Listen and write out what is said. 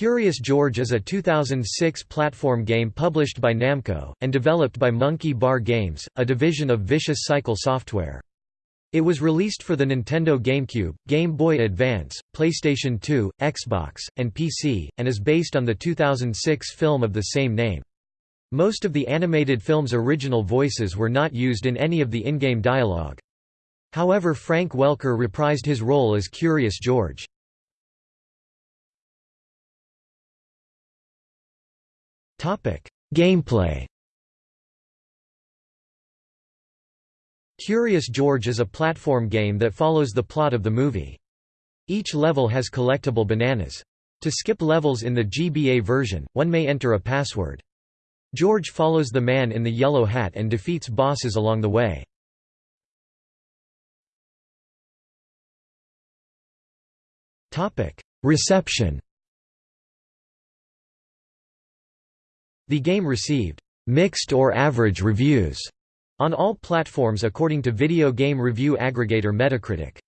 Curious George is a 2006 platform game published by Namco, and developed by Monkey Bar Games, a division of Vicious Cycle Software. It was released for the Nintendo GameCube, Game Boy Advance, PlayStation 2, Xbox, and PC, and is based on the 2006 film of the same name. Most of the animated film's original voices were not used in any of the in-game dialogue. However Frank Welker reprised his role as Curious George. Gameplay Curious George is a platform game that follows the plot of the movie. Each level has collectible bananas. To skip levels in the GBA version, one may enter a password. George follows the man in the yellow hat and defeats bosses along the way. Reception The game received «mixed or average reviews» on all platforms according to video game review aggregator Metacritic.